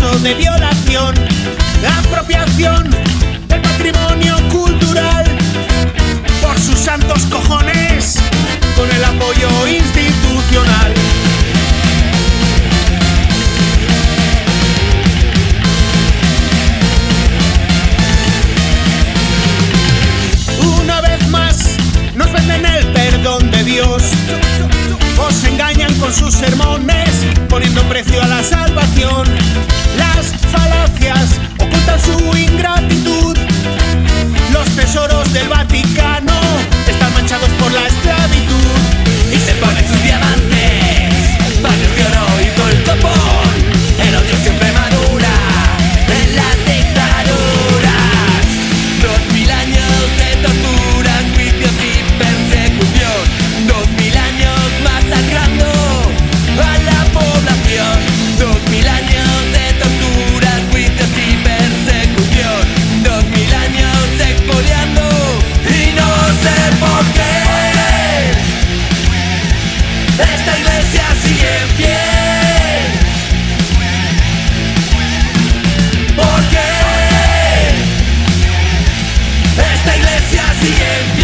de violación, apropiación del patrimonio cultural por sus santos cojones con el apoyo institucional. Una vez más nos venden el perdón de Dios. Os engañan con sus sermones, poniendo precio a la salvación. Por qué esta iglesia sigue?